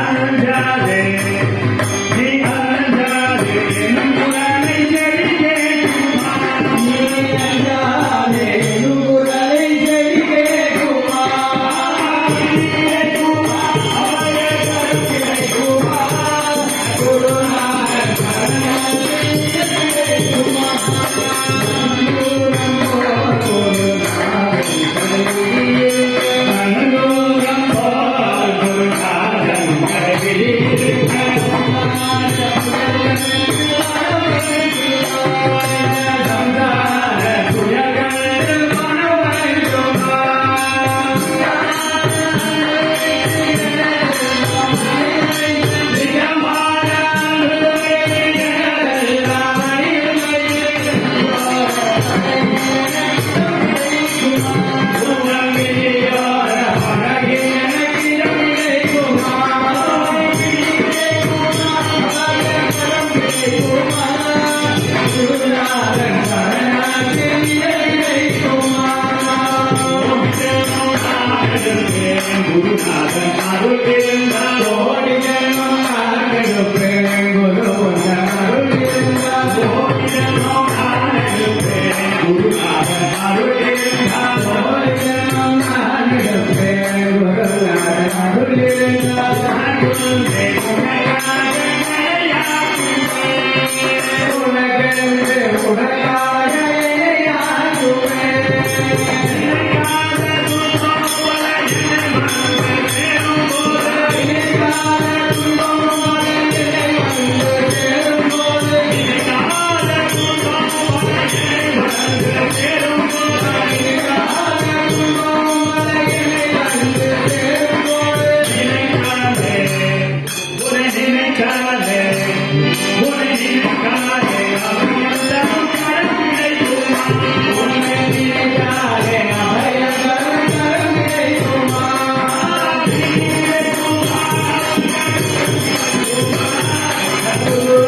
आनंद जाने குருநாதா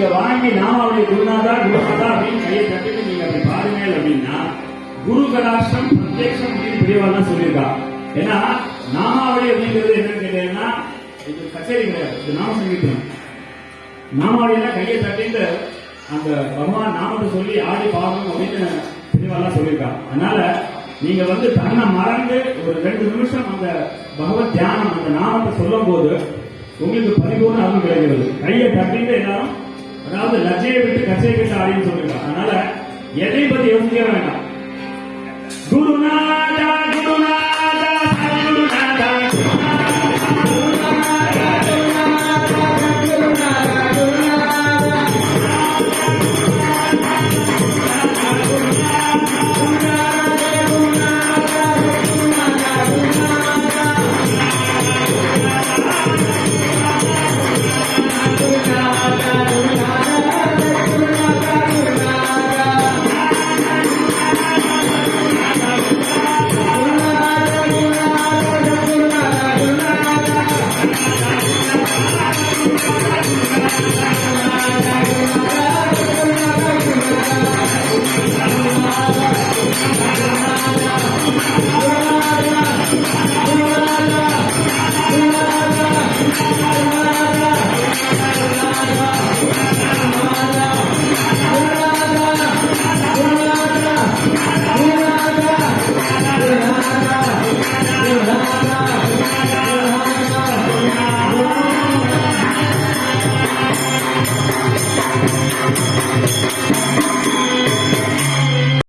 நீங்க வாங்கி நாம நாமாவளி குருநாதா குருநாதா அப்படின்னு கையை தட்டிட்டு நீங்க அப்படி பாருங்க அப்படின்னா குரு கடாஷ்டம் பிரத்யக்ஷம் அப்படின்னு பெரியவா சொல்லியிருக்கா. ஏன்னா நாமாவளி அப்படிங்கிறது என்னன்னு கேட்டீங்கன்னா இது கச்சேரி கிடையாது இது நாம சங்கீதம். நாமாவளினா கையை தட்டிட்டு அந்த பகவான் நாமத்தை சொல்லி ஆடி பாடணும் அப்படின்னு பெரியவாலாம் சொல்லியிருக்கா. அதனால நீங்க வந்து தன்னை மறந்து ஒரு ரெண்டு நிமிஷம் அந்த பகவத் தியானம் அந்த நாமத்தை சொல்லும் போது உங்களுக்கு பரிபூர்ண அருள் கிடைக்கிறது. கையை தட்டிட்டு எல்லாரும் அதாவது லஜ்ஜையை விட்டு கச்சையை கட்ட ஆடின்னு அதனால எதை பத்தி யோசிக்க வேண்டாம். குரு